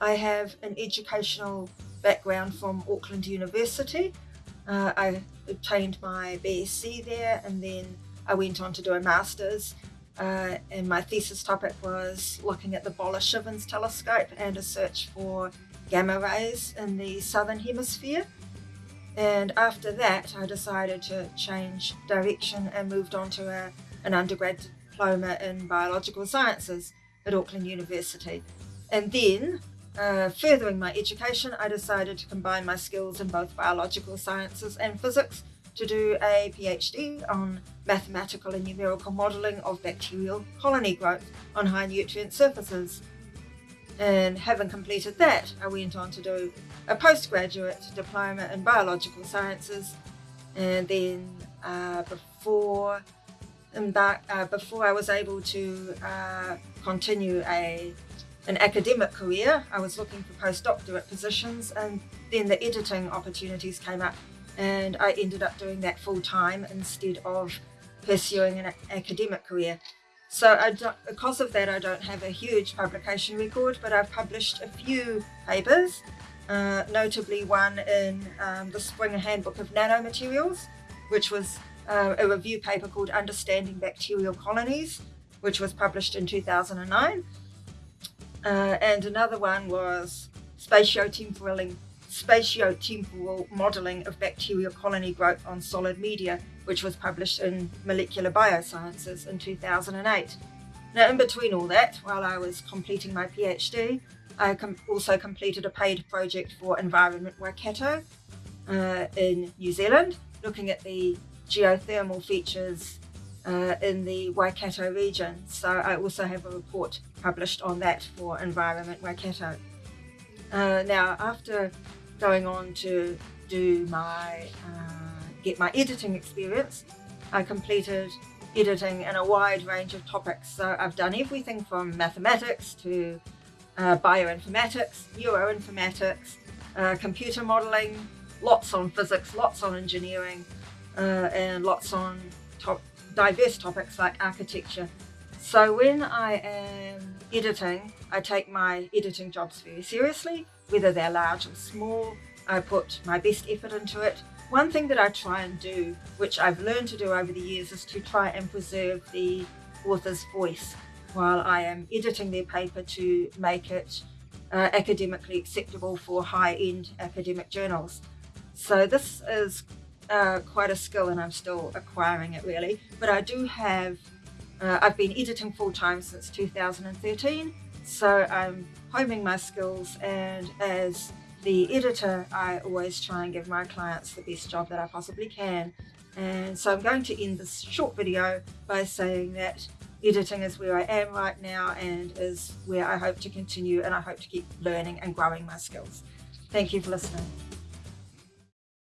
I have an educational background from Auckland University. Uh, I obtained my BSc there and then I went on to do a master's uh, and my thesis topic was looking at the Boller-Chivens telescope and a search for gamma rays in the southern hemisphere. And after that, I decided to change direction and moved on to a, an undergrad diploma in biological sciences at Auckland University. And then, uh, furthering my education, I decided to combine my skills in both biological sciences and physics to do a PhD on mathematical and numerical modelling of bacterial colony growth on high nutrient surfaces. And having completed that, I went on to do a postgraduate diploma in biological sciences. And then uh, before that, uh, before I was able to uh, continue a an academic career, I was looking for postdoctorate positions, and then the editing opportunities came up and I ended up doing that full time instead of pursuing an academic career. So I because of that, I don't have a huge publication record, but I've published a few papers, uh, notably one in um, the Springer Handbook of Nanomaterials, which was uh, a review paper called Understanding Bacterial Colonies, which was published in 2009. Uh, and another one was Spatiotemporal spatio-temporal modelling of bacterial colony growth on solid media, which was published in Molecular Biosciences in 2008. Now, in between all that, while I was completing my PhD, I com also completed a paid project for Environment Waikato uh, in New Zealand, looking at the geothermal features uh, in the Waikato region. So I also have a report published on that for Environment Waikato. Uh, now, after going on to do my uh, get my editing experience. I completed editing in a wide range of topics. So I've done everything from mathematics to uh, bioinformatics, neuroinformatics, uh, computer modeling, lots on physics, lots on engineering, uh, and lots on top, diverse topics like architecture. So when I am editing, I take my editing jobs very seriously whether they're large or small. I put my best effort into it. One thing that I try and do, which I've learned to do over the years, is to try and preserve the author's voice while I am editing their paper to make it uh, academically acceptable for high-end academic journals. So this is uh, quite a skill and I'm still acquiring it really, but I do have, uh, I've been editing full-time since 2013 so I'm homing my skills and as the editor, I always try and give my clients the best job that I possibly can. And so I'm going to end this short video by saying that editing is where I am right now and is where I hope to continue and I hope to keep learning and growing my skills. Thank you for listening.